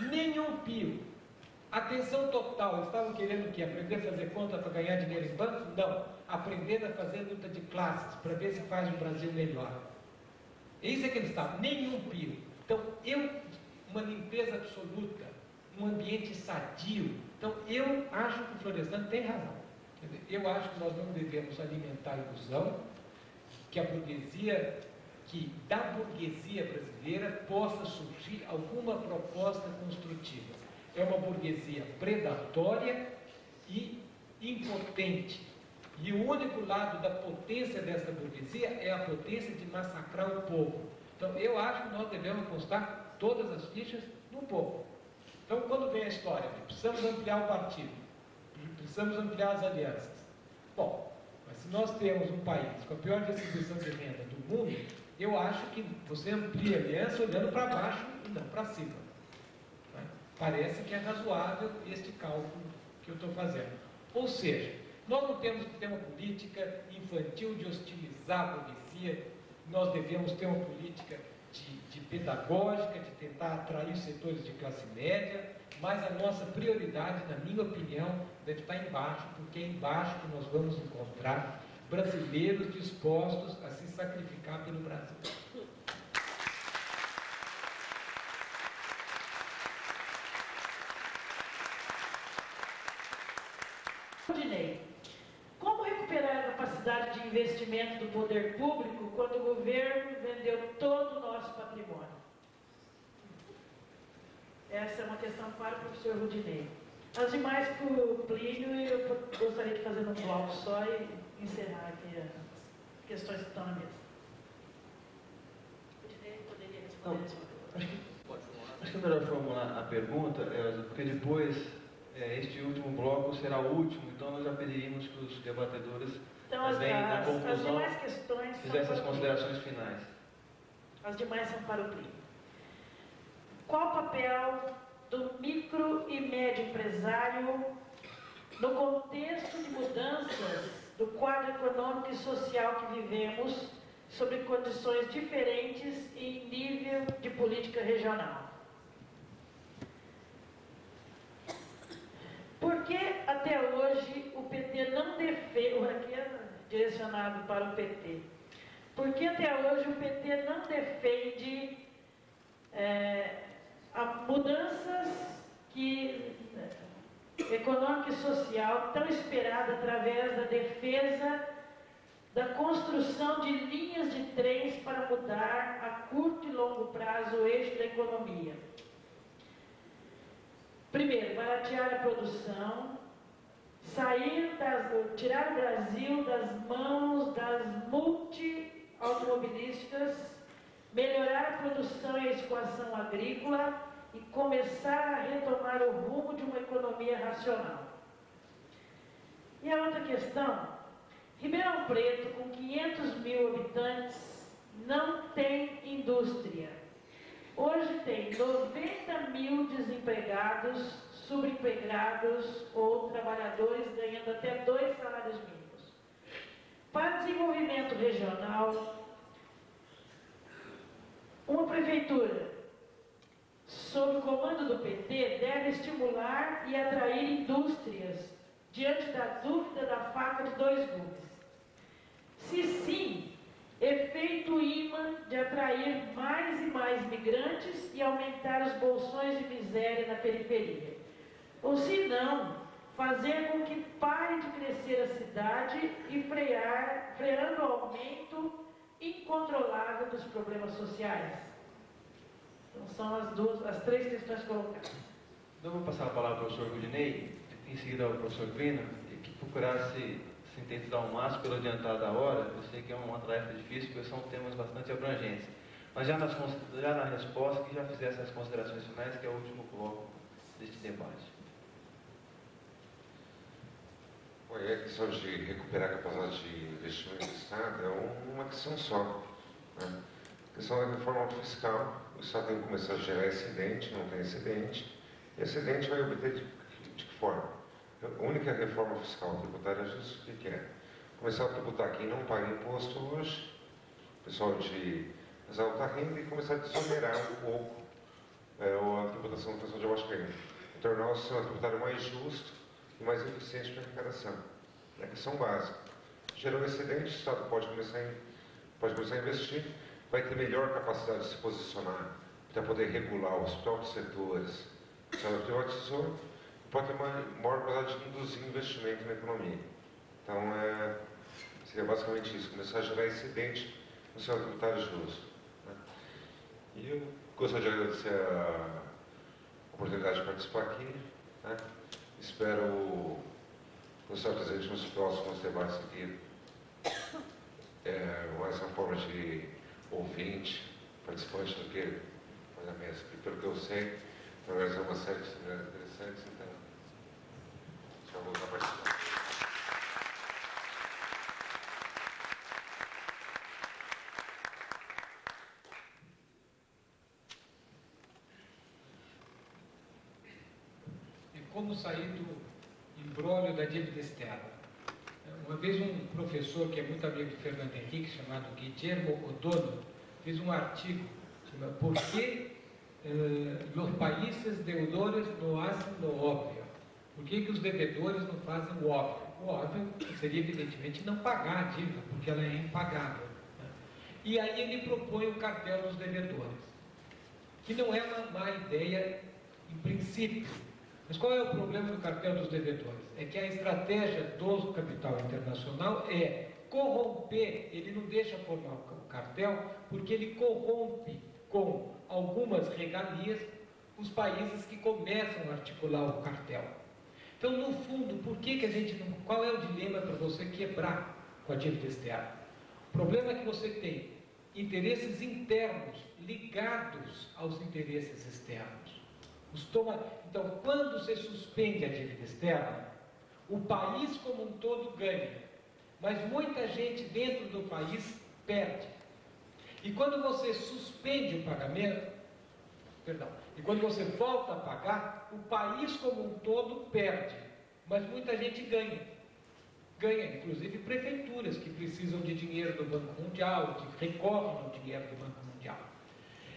Nenhum pio. Atenção total, eles estavam querendo o quê? Aprender a fazer conta para ganhar dinheiro em banco? Não. Aprender a fazer luta de classes, para ver se faz um Brasil melhor. Isso é que eles estavam, nenhum pio. Então, eu, uma limpeza absoluta, um ambiente sadio. Então, eu acho que o Florestan tem razão. Eu acho que nós não devemos alimentar a ilusão que a burguesia, que da burguesia brasileira possa surgir alguma proposta construtiva. É uma burguesia predatória e impotente. E o único lado da potência dessa burguesia é a potência de massacrar o povo. Então, eu acho que nós devemos postar todas as fichas no povo. Então, quando vem a história, precisamos ampliar o partido, precisamos ampliar as alianças. Bom, mas se nós temos um país com a pior distribuição de renda do mundo, eu acho que você amplia a aliança olhando para baixo e não para cima. Né? Parece que é razoável este cálculo que eu estou fazendo. Ou seja, nós não temos que ter uma política infantil de hostilizar a burguesia, nós devemos ter uma política de, de pedagógica, de tentar atrair os setores de classe média, mas a nossa prioridade, na minha opinião, deve estar embaixo, porque é embaixo que nós vamos encontrar brasileiros dispostos a se sacrificar pelo Brasil. capacidade de investimento do poder público quando o governo vendeu todo o nosso patrimônio? Essa é uma questão para o professor Rudinei. As demais para o Plínio, eu gostaria de fazer um bloco só e encerrar aqui as questões que estão na mesa. Poderia responder Não, acho que, acho que é melhor formular a pergunta, Elza, porque depois é, este último bloco será o último, então nós já pediríamos que os debatedores então, as, na conclusão, as demais questões fizessem as considerações finais. As demais são para o Plínio. Qual o papel do micro e médio empresário no contexto de mudanças do quadro econômico e social que vivemos, sobre condições diferentes e nível de política regional? Por que até hoje o PT não defende, aqui é direcionado para o PT, por que até hoje o PT não defende é, mudanças que econômica e social tão esperada através da defesa da construção de linhas de trens para mudar a curto e longo prazo o eixo da economia. Primeiro, baratear a produção, sair das, tirar o Brasil das mãos das multi-automobilísticas, melhorar a produção e a escoação agrícola e começar a retomar o rumo de uma economia racional. E a outra questão, Ribeirão Preto, com 500 mil habitantes, não tem indústria. Hoje tem 90 mil desempregados, subempregados ou trabalhadores ganhando até dois salários mínimos. Para desenvolvimento regional, uma prefeitura sob o comando do PT deve estimular e atrair indústrias diante da dúvida da faca de dois gumes. Se sim, efeito imã de atrair mais e mais migrantes e aumentar os bolsões de miséria na periferia. Ou se não, fazer com que pare de crescer a cidade e frear, freando o aumento incontrolável dos problemas sociais. Então são as, duas, as três questões colocadas. Então vou passar a palavra ao professor Gudinei, em seguida ao professor Plino, que procurasse sintetizar ao máximo pelo adiantado da hora, eu sei que é uma tarefa difícil, porque são temas bastante abrangentes. Mas já, nas, já na resposta, que já fizesse as considerações finais, que é o último bloco deste debate. Bom, a questão de recuperar a capacidade de investimento do Estado é uma questão só. Né? A questão da reforma fiscal, Estado tem que começar a gerar excedente, não tem excedente, e excedente vai obter de, de que forma? A única reforma fiscal tributária é o que é? Começar a tributar quem não paga imposto hoje, pessoal de mais alta renda, e começar a desonerar um pouco é, a tributação do de baixo renda, e tornar o sistema tributário mais justo e mais eficiente para a arrecadação. É a questão básica. Gerou excedente, o Estado pode começar, pode começar a investir, vai ter melhor capacidade de se posicionar para poder regular os próprios setores. O Estado privatizou pode ter uma maior capacidade de induzir investimento na economia. Então, é, seria basicamente isso, começar a gerar excedente no sistema tributário justo. Né? E eu gostaria de agradecer a oportunidade de participar aqui. Né? Espero senhor presente nos próximos debates aqui. É, uma forma de ouvinte, participante do que a mesa. E pelo que eu sei, verdade é uma série de atividades interessantes, então já vou estar participando. como sair do embrólio da dívida externa. Uma vez um professor que é muito amigo de Fernando Henrique, chamado Guillermo Odono, fez um artigo chamado Por que eh, os países deudores não fazem o óbvio? Por que, que os devedores não fazem o óbvio? O óbvio seria, evidentemente, não pagar a dívida, porque ela é impagável. Né? E aí ele propõe o cartel dos devedores, que não é uma má ideia em princípio, mas qual é o problema do cartel dos devedores? É que a estratégia do capital internacional é corromper, ele não deixa formar o cartel, porque ele corrompe com algumas regalias os países que começam a articular o cartel. Então, no fundo, por que, que a gente não. Qual é o dilema para você quebrar com a dívida externa? O problema é que você tem interesses internos ligados aos interesses externos. Toma... Então, quando você suspende a dívida externa, o país como um todo ganha, mas muita gente dentro do país perde. E quando você suspende o pagamento, perdão, e quando você volta a pagar, o país como um todo perde, mas muita gente ganha. Ganha, inclusive prefeituras que precisam de dinheiro do Banco Mundial, que recorrem ao dinheiro do Banco Mundial.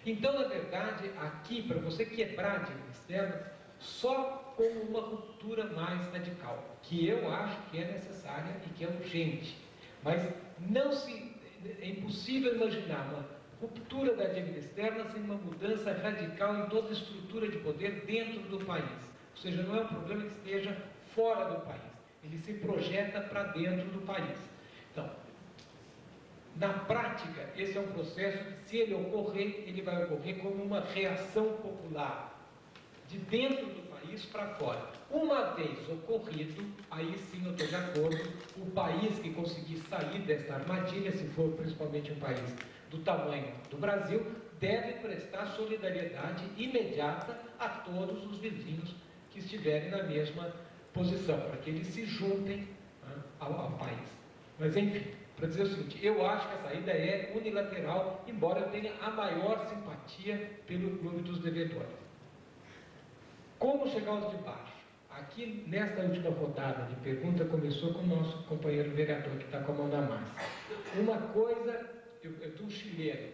Então, na verdade, aqui, para você quebrar a dívida externa, só com uma ruptura mais radical, que eu acho que é necessária e que é urgente. Mas não se, é impossível imaginar uma ruptura da dívida externa sem uma mudança radical em toda a estrutura de poder dentro do país. Ou seja, não é um problema que esteja fora do país, ele se projeta para dentro do país. Então, na prática, esse é um processo que, se ele ocorrer, ele vai ocorrer como uma reação popular, de dentro do país para fora. Uma vez ocorrido, aí sim eu estou de acordo, o país que conseguir sair desta armadilha, se for principalmente um país do tamanho do Brasil, deve prestar solidariedade imediata a todos os vizinhos que estiverem na mesma posição, para que eles se juntem né, ao, ao país. Mas enfim, para dizer o seguinte, eu acho que a saída é unilateral, embora eu tenha a maior simpatia pelo clube dos devedores. Como chegar aos de baixo? Aqui, nesta última rodada de pergunta, começou com o nosso companheiro vereador, que está com a mão na massa. Uma coisa, eu, eu um chileno.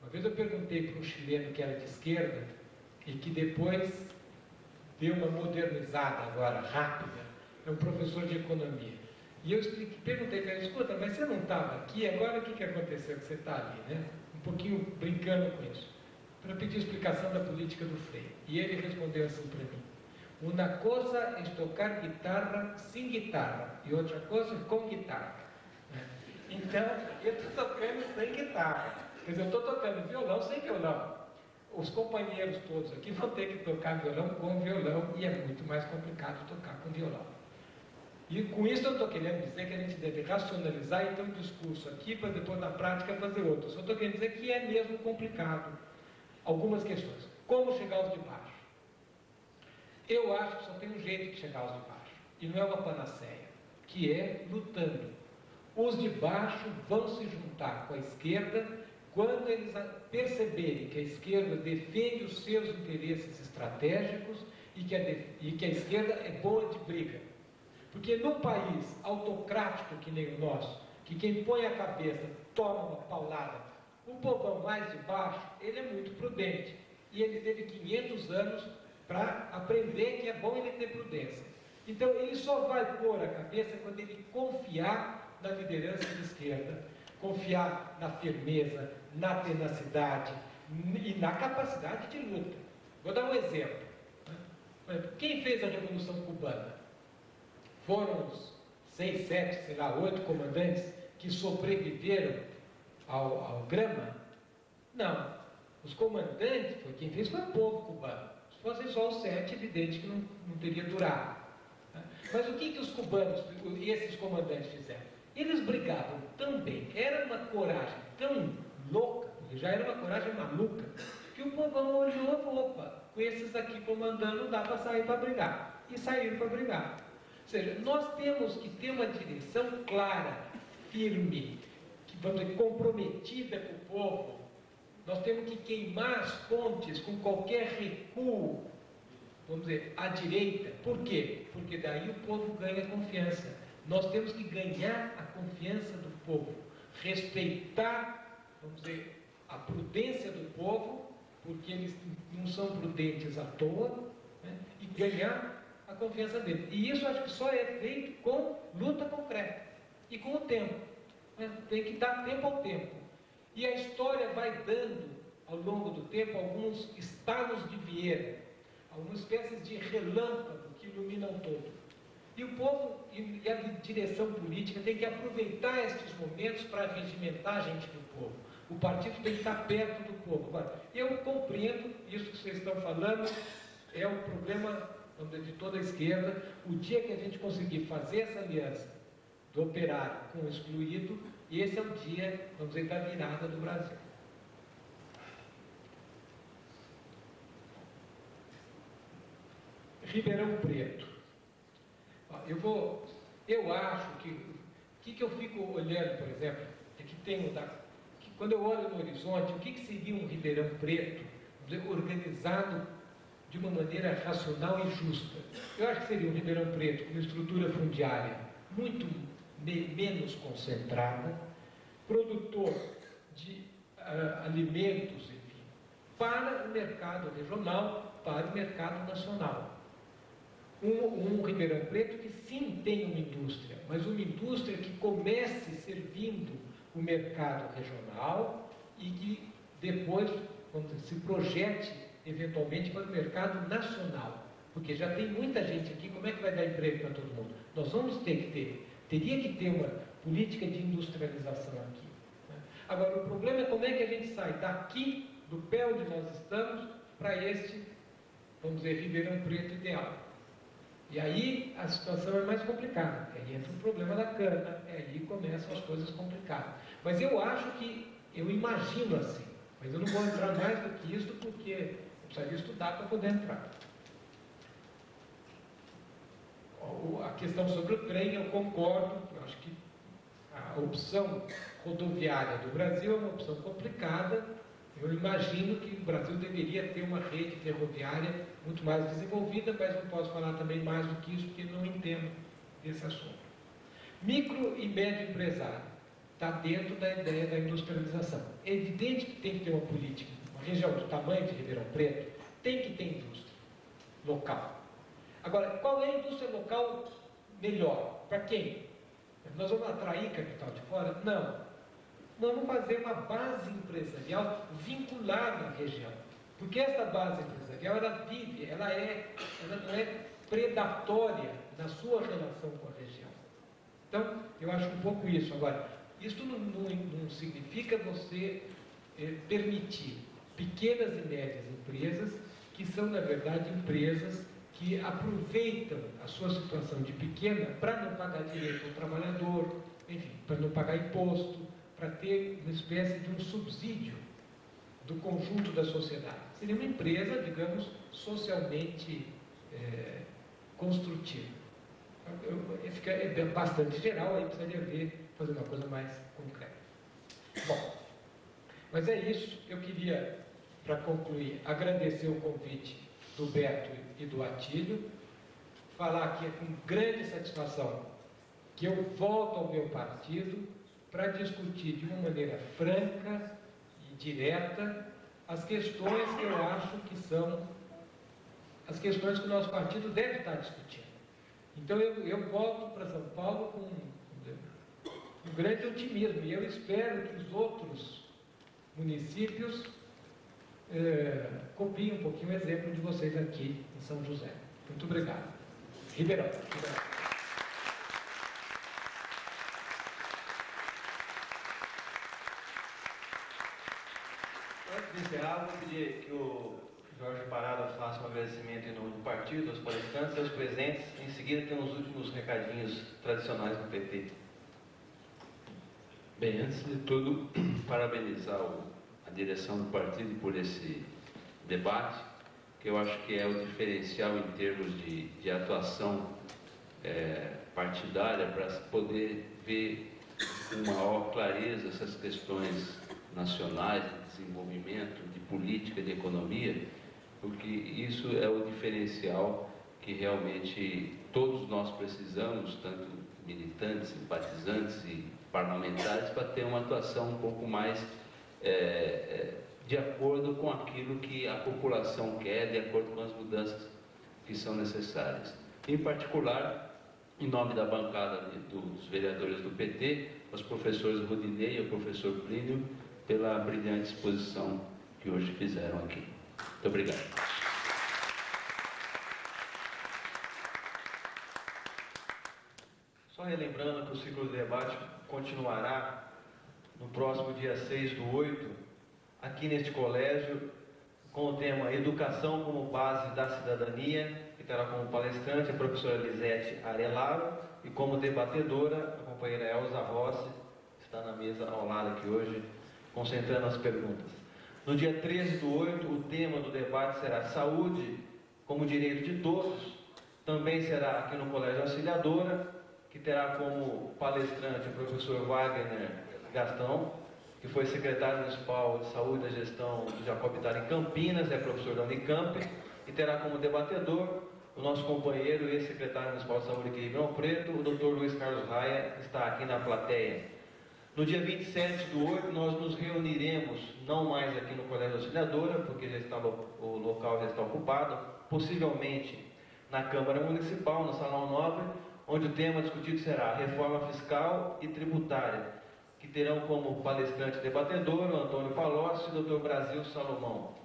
Uma vez eu perguntei para um chileno que era de esquerda e que depois deu uma modernizada agora, rápida, é um professor de economia. E eu perguntei para ele, escuta, mas você não estava aqui, agora o que, que aconteceu que você está ali, né? Um pouquinho brincando com isso. Para pedir explicação da política do freio. E ele respondeu assim para mim, uma coisa é tocar guitarra sem guitarra e outra coisa é com guitarra. Então, eu estou tocando sem guitarra. Quer dizer, eu estou tocando violão sem violão. Os companheiros todos aqui vão ter que tocar violão com violão e é muito mais complicado tocar com violão. E com isso eu estou querendo dizer que a gente deve racionalizar e ter um discurso aqui para depois na prática fazer outro. Só estou querendo dizer que é mesmo complicado algumas questões. Como chegar aos de baixo? Eu acho que só tem um jeito de chegar aos de baixo. E não é uma panaceia, que é lutando. Os de baixo vão se juntar com a esquerda quando eles perceberem que a esquerda defende os seus interesses estratégicos e que a, e que a esquerda é boa de briga. Porque num país autocrático que nem o nosso, que quem põe a cabeça toma uma paulada, o povão mais de baixo, ele é muito prudente. e ele teve 500 anos para aprender que é bom ele ter prudência. Então, ele só vai pôr a cabeça quando ele confiar na liderança de esquerda, confiar na firmeza, na tenacidade e na capacidade de luta. Vou dar um exemplo. Né? Quem fez a Revolução Cubana? Foram os seis, sete, sei lá, oito comandantes que sobreviveram ao, ao grama? Não. Os comandantes, foi quem fez foi o povo cubano. Se fossem só os sete, evidente que não, não teria durado. Né? Mas o que, que os cubanos, esses comandantes fizeram? Eles brigavam tão bem, era uma coragem tão louca, já era uma coragem maluca, que o povão olhou e falou, opa, com esses aqui comandando dá para sair para brigar. E saíram para brigar. Ou seja, nós temos que ter uma direção clara, firme, vamos dizer, comprometida com o povo. Nós temos que queimar as pontes com qualquer recuo, vamos dizer, à direita. Por quê? Porque daí o povo ganha confiança. Nós temos que ganhar a confiança do povo, respeitar, vamos dizer, a prudência do povo, porque eles não são prudentes à toa, né? e ganhar a confiança deles. E isso acho que só é feito com luta concreta e com o tempo. Né? Tem que dar tempo ao tempo. E a história vai dando, ao longo do tempo, alguns estados de Vieira, algumas espécies de relâmpago que iluminam todo. E o povo e a direção política tem que aproveitar estes momentos para regimentar a gente do povo. O partido tem que estar perto do povo. Agora, eu compreendo isso que vocês estão falando, é o problema de toda a esquerda. O dia que a gente conseguir fazer essa aliança do operário com o excluído, esse é o dia, vamos dizer, da virada do Brasil. Ribeirão Preto. Eu vou, eu acho que, o que, que eu fico olhando, por exemplo, é que tem da, que quando eu olho no horizonte, o que, que seria um Ribeirão Preto organizado de uma maneira racional e justa? Eu acho que seria um Ribeirão Preto com uma estrutura fundiária muito menos concentrada, produtor de uh, alimentos, enfim, para o mercado regional, para o mercado nacional um, um Ribeirão Preto que sim tem uma indústria, mas uma indústria que comece servindo o mercado regional e que depois se projete eventualmente para o mercado nacional. Porque já tem muita gente aqui, como é que vai dar emprego para todo mundo? Nós vamos ter que ter, teria que ter uma política de industrialização aqui. Né? Agora, o problema é como é que a gente sai daqui, do pé onde nós estamos, para este, vamos dizer, Ribeirão Preto ideal. E aí a situação é mais complicada. Aí entra o problema da cana, aí começam as coisas complicadas. Mas eu acho que, eu imagino assim, mas eu não vou entrar mais do que isso porque eu precisaria estudar para poder entrar. A questão sobre o trem, eu concordo, eu acho que a opção rodoviária do Brasil é uma opção complicada, eu imagino que o Brasil deveria ter uma rede ferroviária muito mais desenvolvida, mas não posso falar também mais do que isso, porque não entendo desse assunto. Micro e médio empresário está dentro da ideia da industrialização. É evidente que tem que ter uma política. Uma região do tamanho de Ribeirão Preto tem que ter indústria local. Agora, qual é a indústria local melhor? Para quem? Nós vamos atrair capital de fora? Não vamos fazer uma base empresarial vinculada à região. Porque essa base empresarial, ela vive, ela, é, ela não é predatória na sua relação com a região. Então, eu acho um pouco isso. Agora, isso não, não, não significa você é, permitir pequenas e médias empresas, que são, na verdade, empresas que aproveitam a sua situação de pequena para não pagar direito ao trabalhador, enfim, para não pagar imposto, para ter uma espécie de um subsídio do conjunto da sociedade. Seria uma empresa, digamos, socialmente é, construtiva. É bastante geral, aí precisaria ver, fazer uma coisa mais concreta. Bom, mas é isso. Eu queria, para concluir, agradecer o convite do Beto e do Atílio, falar aqui com grande satisfação que eu volto ao meu partido para discutir de uma maneira franca e direta as questões que eu acho que são as questões que o nosso partido deve estar discutindo. Então eu, eu volto para São Paulo com um grande otimismo e eu espero que os outros municípios copiem um pouquinho o exemplo de vocês aqui em São José. Muito obrigado. Ribeirão. Ribeirão. Antes de encerrar, vou pedir que o Jorge Parada faça um agradecimento em nome do partido, aos palestrantes e aos presentes. Em seguida, tem os últimos recadinhos tradicionais do PT. Bem, antes de tudo, parabenizar o, a direção do partido por esse debate, que eu acho que é o diferencial em termos de, de atuação é, partidária para poder ver com maior clareza essas questões nacionais de desenvolvimento, de política, de economia, porque isso é o diferencial que realmente todos nós precisamos, tanto militantes, simpatizantes e parlamentares para ter uma atuação um pouco mais é, é, de acordo com aquilo que a população quer, de acordo com as mudanças que são necessárias. Em particular, em nome da bancada dos vereadores do PT, os professores Rodinei e o professor Plínio, pela brilhante exposição que hoje fizeram aqui. Muito obrigado. Só relembrando que o ciclo de debate continuará no próximo dia 6 do 8, aqui neste colégio, com o tema Educação como Base da Cidadania, que terá como palestrante a professora Lisete Arelaro e como debatedora a companheira Elza Rossi, que está na mesa ao lado aqui hoje, concentrando as perguntas. No dia 13 do 8, o tema do debate será Saúde como Direito de Todos. Também será aqui no Colégio Auxiliadora, que terá como palestrante o professor Wagner Gastão, que foi secretário municipal de saúde e gestão do Jacobitar em Campinas, é professor da Unicamp, e terá como debatedor o nosso companheiro e secretário municipal de saúde aqui em Ribeirão Preto, o Dr. Luiz Carlos Raia, que está aqui na plateia. No dia 27 do 8, nós nos reuniremos, não mais aqui no Colégio Auxiliadora, porque já está, o local já está ocupado, possivelmente na Câmara Municipal, no Salão Nobre, onde o tema discutido será reforma fiscal e tributária, que terão como palestrante debatedor o Antônio Palocci e o Dr. Brasil Salomão.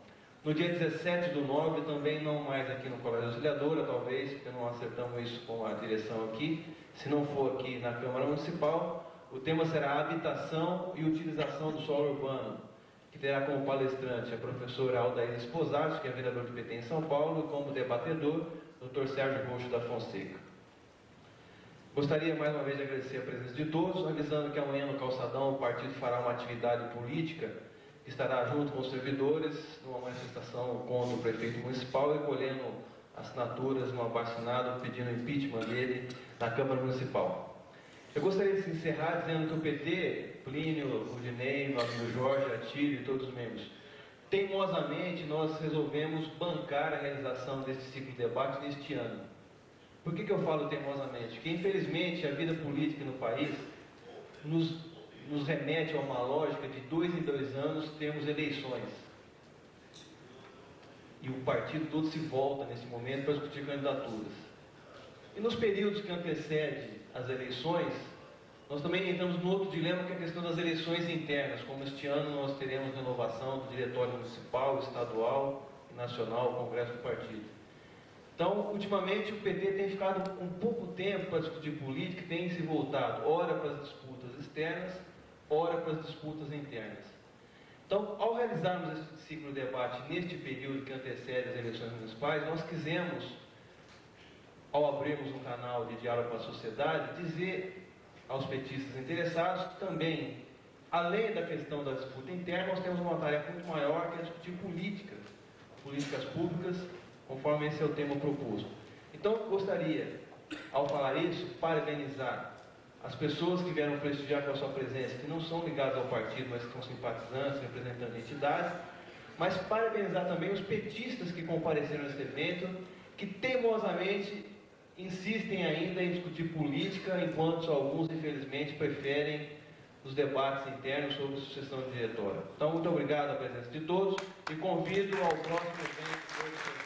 No dia 17 do 9, também não mais aqui no Colégio Auxiliadora, talvez, porque não acertamos isso com a direção aqui, se não for aqui na Câmara Municipal, o tema será habitação e utilização do solo urbano, que terá como palestrante a professora Aldair Esposati, que é vereador do PT em São Paulo, e como debatedor, o Dr. Sérgio Roxo da Fonseca. Gostaria mais uma vez de agradecer a presença de todos, avisando que amanhã no Calçadão o partido fará uma atividade política que estará junto com os servidores numa manifestação contra o prefeito municipal, recolhendo assinaturas no abaixo pedindo impeachment dele na Câmara Municipal. Eu gostaria de encerrar dizendo que o PT, Plínio, Rudinei, meu Jorge, Atílio e todos os membros, teimosamente nós resolvemos bancar a realização desse ciclo de debate neste ano. Por que, que eu falo teimosamente? Porque, infelizmente, a vida política no país nos, nos remete a uma lógica de dois em dois anos temos eleições. E o partido todo se volta nesse momento para discutir candidaturas. E nos períodos que antecedem as eleições, nós também entramos no outro dilema que é a questão das eleições internas, como este ano nós teremos renovação do diretório municipal, estadual e nacional, o Congresso do Partido. Então, ultimamente, o PT tem ficado com pouco tempo para discutir política, tem se voltado, ora para as disputas externas, ora para as disputas internas. Então, ao realizarmos esse ciclo de debate neste período que antecede as eleições municipais, nós quisemos, ao abrirmos um canal de diálogo com a sociedade, dizer aos petistas interessados que também, além da questão da disputa interna, nós temos uma tarefa muito maior que é discutir políticas, políticas públicas conforme esse é o tema proposto. Então, gostaria, ao falar isso, parabenizar as pessoas que vieram prestigiar com a sua presença, que não são ligadas ao partido, mas que simpatizantes, representando entidades, mas parabenizar também os petistas que compareceram nesse evento, que teimosamente insistem ainda em discutir política, enquanto alguns, infelizmente, preferem nos debates internos sobre sucessão de diretório. Então, muito obrigado à presença de todos e convido ao próximo evento.